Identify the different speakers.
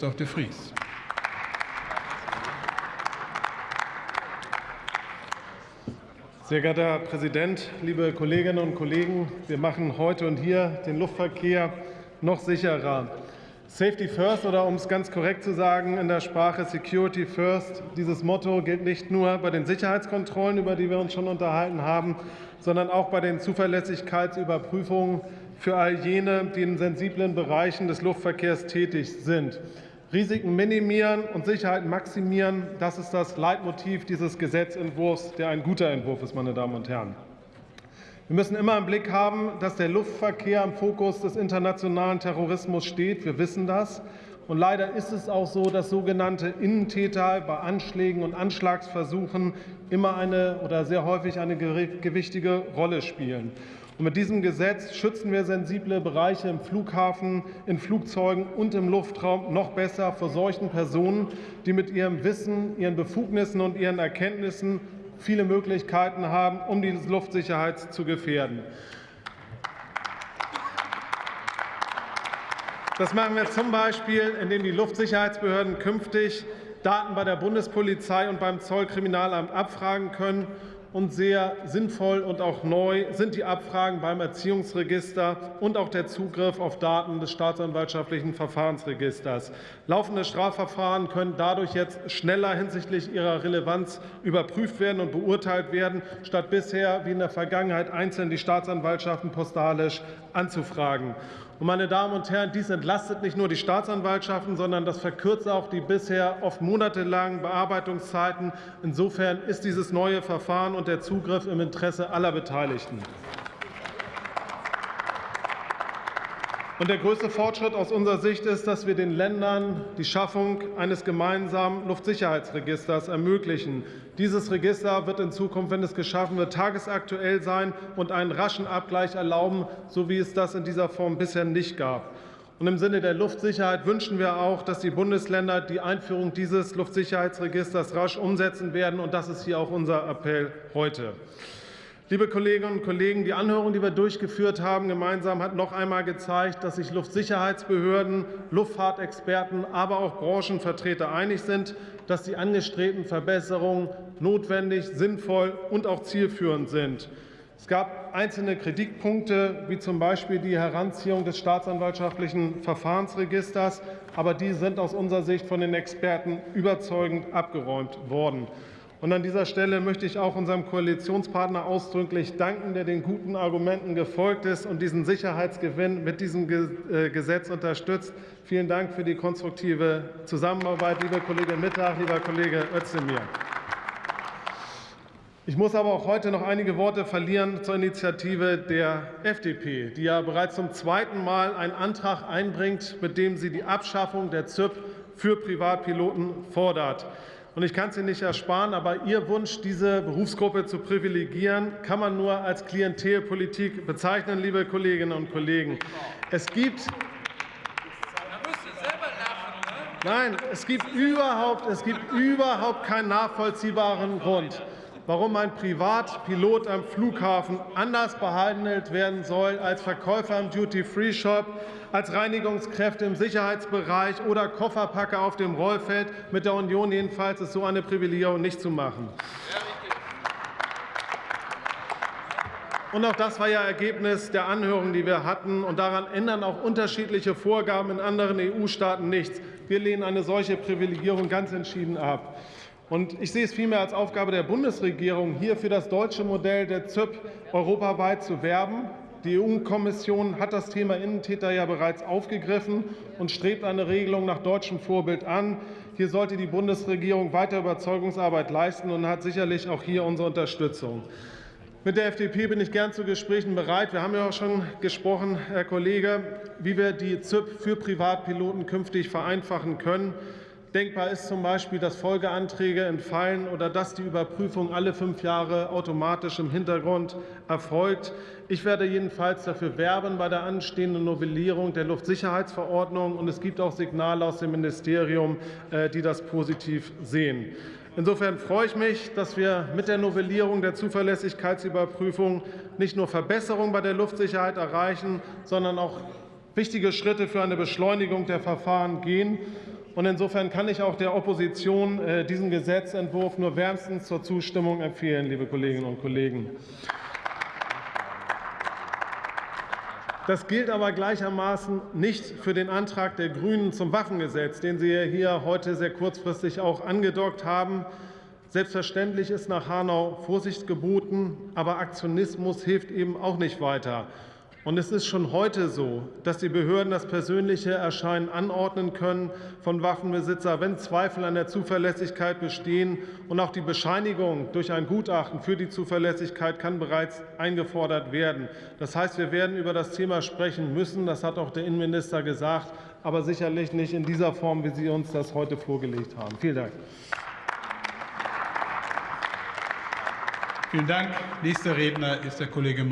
Speaker 1: Christoph de Vries.
Speaker 2: Sehr geehrter Herr Präsident, liebe Kolleginnen und Kollegen! Wir machen heute und hier den Luftverkehr noch sicherer. Safety First oder um es ganz korrekt zu sagen in der Sprache Security First. Dieses Motto gilt nicht nur bei den Sicherheitskontrollen, über die wir uns schon unterhalten haben, sondern auch bei den Zuverlässigkeitsüberprüfungen für all jene, die in sensiblen Bereichen des Luftverkehrs tätig sind. Risiken minimieren und Sicherheit maximieren, das ist das Leitmotiv dieses Gesetzentwurfs, der ein guter Entwurf ist, meine Damen und Herren. Wir müssen immer im Blick haben, dass der Luftverkehr im Fokus des internationalen Terrorismus steht. Wir wissen das. Und leider ist es auch so, dass sogenannte Innentäter bei Anschlägen und Anschlagsversuchen immer eine oder sehr häufig eine gewichtige Rolle spielen. Und mit diesem Gesetz schützen wir sensible Bereiche im Flughafen, in Flugzeugen und im Luftraum noch besser vor solchen Personen, die mit ihrem Wissen, ihren Befugnissen und ihren Erkenntnissen viele Möglichkeiten haben, um die Luftsicherheit zu gefährden. Das machen wir zum Beispiel, indem die Luftsicherheitsbehörden künftig Daten bei der Bundespolizei und beim Zollkriminalamt abfragen können und sehr sinnvoll und auch neu sind die Abfragen beim Erziehungsregister und auch der Zugriff auf Daten des staatsanwaltschaftlichen Verfahrensregisters. Laufende Strafverfahren können dadurch jetzt schneller hinsichtlich ihrer Relevanz überprüft werden und beurteilt werden, statt bisher wie in der Vergangenheit einzeln die Staatsanwaltschaften postalisch anzufragen. Und meine Damen und Herren, dies entlastet nicht nur die Staatsanwaltschaften, sondern das verkürzt auch die bisher oft monatelangen Bearbeitungszeiten. Insofern ist dieses neue Verfahren und der Zugriff im Interesse aller Beteiligten. Und der größte Fortschritt aus unserer Sicht ist, dass wir den Ländern die Schaffung eines gemeinsamen Luftsicherheitsregisters ermöglichen. Dieses Register wird in Zukunft, wenn es geschaffen wird, tagesaktuell sein und einen raschen Abgleich erlauben, so wie es das in dieser Form bisher nicht gab. Und Im Sinne der Luftsicherheit wünschen wir auch, dass die Bundesländer die Einführung dieses Luftsicherheitsregisters rasch umsetzen werden. Und das ist hier auch unser Appell heute. Liebe Kolleginnen und Kollegen, die Anhörung, die wir durchgeführt haben, gemeinsam hat noch einmal gezeigt, dass sich Luftsicherheitsbehörden, Luftfahrtexperten, aber auch Branchenvertreter einig sind, dass die angestrebten Verbesserungen notwendig, sinnvoll und auch zielführend sind. Es gab einzelne Kritikpunkte, wie zum Beispiel die Heranziehung des staatsanwaltschaftlichen Verfahrensregisters, aber die sind aus unserer Sicht von den Experten überzeugend abgeräumt worden. Und an dieser Stelle möchte ich auch unserem Koalitionspartner ausdrücklich danken, der den guten Argumenten gefolgt ist und diesen Sicherheitsgewinn mit diesem äh, Gesetz unterstützt. Vielen Dank für die konstruktive Zusammenarbeit, liebe Kollegin Mittag, lieber Kollege Özdemir. Ich muss aber auch heute noch einige Worte verlieren zur Initiative der FDP, die ja bereits zum zweiten Mal einen Antrag einbringt, mit dem sie die Abschaffung der ZÜP für Privatpiloten fordert. Und ich kann es Ihnen nicht ersparen, aber Ihr Wunsch, diese Berufsgruppe zu privilegieren, kann man nur als Klientelpolitik bezeichnen, liebe Kolleginnen und Kollegen. Es gibt Nein, es gibt überhaupt, es gibt überhaupt keinen nachvollziehbaren Grund, warum ein Privatpilot am Flughafen anders behandelt werden soll als Verkäufer im Duty-Free-Shop, als Reinigungskräfte im Sicherheitsbereich oder Kofferpacker auf dem Rollfeld. Mit der Union jedenfalls ist so eine Privilegierung nicht zu machen. Und auch das war ja Ergebnis der Anhörung, die wir hatten. Und daran ändern auch unterschiedliche Vorgaben in anderen EU-Staaten nichts. Wir lehnen eine solche Privilegierung ganz entschieden ab. Und ich sehe es vielmehr als Aufgabe der Bundesregierung, hier für das deutsche Modell der ZÜP europaweit zu werben. Die EU-Kommission hat das Thema Innentäter ja bereits aufgegriffen und strebt eine Regelung nach deutschem Vorbild an. Hier sollte die Bundesregierung weiter Überzeugungsarbeit leisten und hat sicherlich auch hier unsere Unterstützung. Mit der FDP bin ich gern zu Gesprächen bereit. Wir haben ja auch schon gesprochen, Herr Kollege, wie wir die ZÜP für Privatpiloten künftig vereinfachen können. Denkbar ist zum Beispiel, dass Folgeanträge entfallen oder dass die Überprüfung alle fünf Jahre automatisch im Hintergrund erfolgt. Ich werde jedenfalls dafür werben bei der anstehenden Novellierung der Luftsicherheitsverordnung. Und es gibt auch Signale aus dem Ministerium, äh, die das positiv sehen. Insofern freue ich mich, dass wir mit der Novellierung der Zuverlässigkeitsüberprüfung nicht nur Verbesserungen bei der Luftsicherheit erreichen, sondern auch wichtige Schritte für eine Beschleunigung der Verfahren gehen. Und insofern kann ich auch der Opposition äh, diesen Gesetzentwurf nur wärmstens zur Zustimmung empfehlen, liebe Kolleginnen und Kollegen. Das gilt aber gleichermaßen nicht für den Antrag der Grünen zum Waffengesetz, den Sie hier heute sehr kurzfristig auch angedockt haben. Selbstverständlich ist nach Hanau Vorsicht geboten, aber Aktionismus hilft eben auch nicht weiter. Und es ist schon heute so, dass die Behörden das persönliche Erscheinen anordnen können von Waffenbesitzer, wenn Zweifel an der Zuverlässigkeit bestehen. Und auch die Bescheinigung durch ein Gutachten für die Zuverlässigkeit kann bereits eingefordert werden. Das heißt, wir werden über das Thema sprechen müssen. Das hat auch der Innenminister gesagt, aber sicherlich nicht in dieser Form, wie Sie uns das heute vorgelegt haben. Vielen Dank.
Speaker 1: Vielen Dank. Nächster Redner ist der Kollege